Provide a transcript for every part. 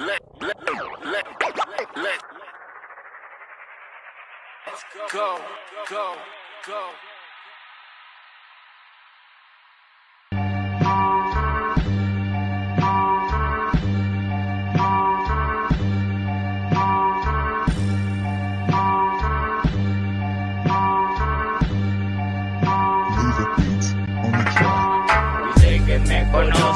Let, let, go, go, go. Move a beat on the track. We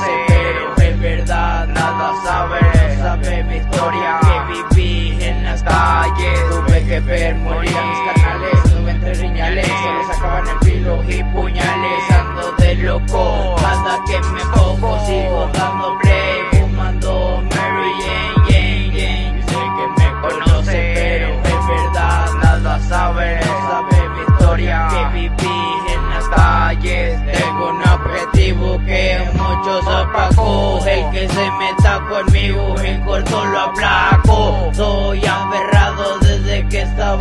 calles. Tuve que ver morir a mis canales. Estuve entre riñales, solo sacaban el filo y puñales. Ando de loco, hasta que me pongo, sigo dando play. Fumando Mary Jane, Jane, Jane. Dice que me conoce, pero en verdad nada sabe. Sabe mi historia, que viví en las calles. Tengo un objetivo que muchos apagó. El que se meta conmigo en corto lo aplaco.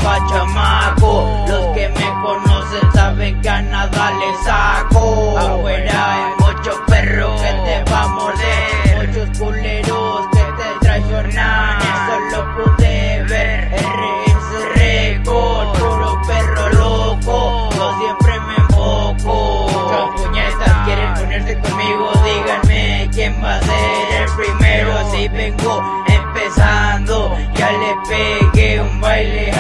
Estaba chamaco. Los que me conocen saben que a nada le saco. Afuera hay muchos perros que te va a morder. Muchos culeros que te traicionan. Eso lo pude ver. RS Record, puro perro loco. Yo siempre me enfoco. Muchas puñetas quieren ponerse conmigo. Díganme quién va a ser el primero. Si vengo empezando, ya le pegué un baile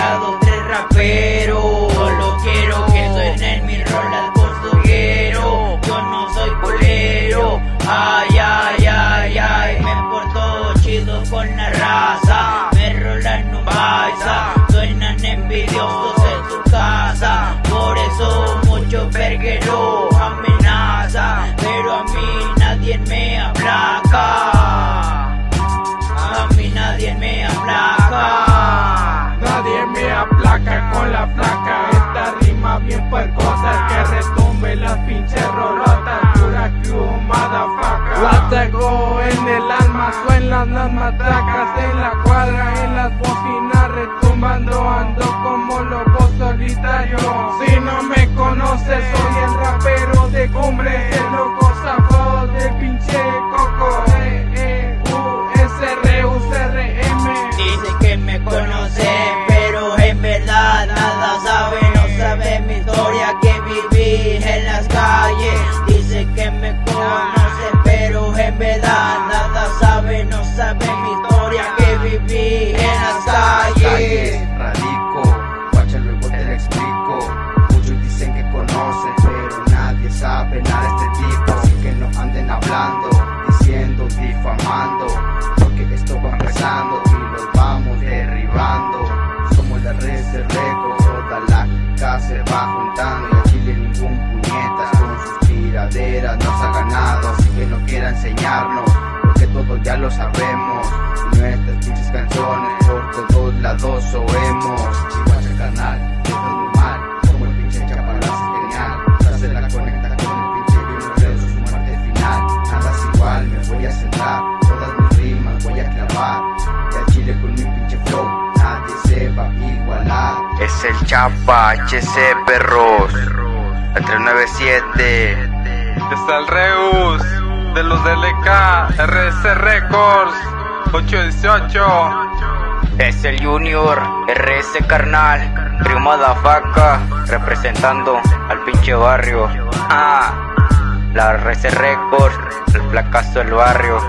verguero amenaza. Pero a mí nadie me aplaca. A mí nadie me aplaca. Nadie me aplaca con la placa Esta rima bien puercosa Que retumbe las pinches rolotas Pura crew, motherfucker La tengo en el alma Suenan las matracas En la cuadra, se va juntando y a Chile ningún puñetas con sus tiraderas nos ha ganado. Así que no quiera enseñarnos, porque todos ya lo sabemos. Y nuestras pinches canciones por todos lados oemos. Igual el canal, Es el Chapa HC Perros, el 397. Está el Reus de los DLK, RS Records, 818. Es el Junior, RS carnal, primo da faca, representando al pinche barrio. Ah, la RS Records, el fracaso del barrio.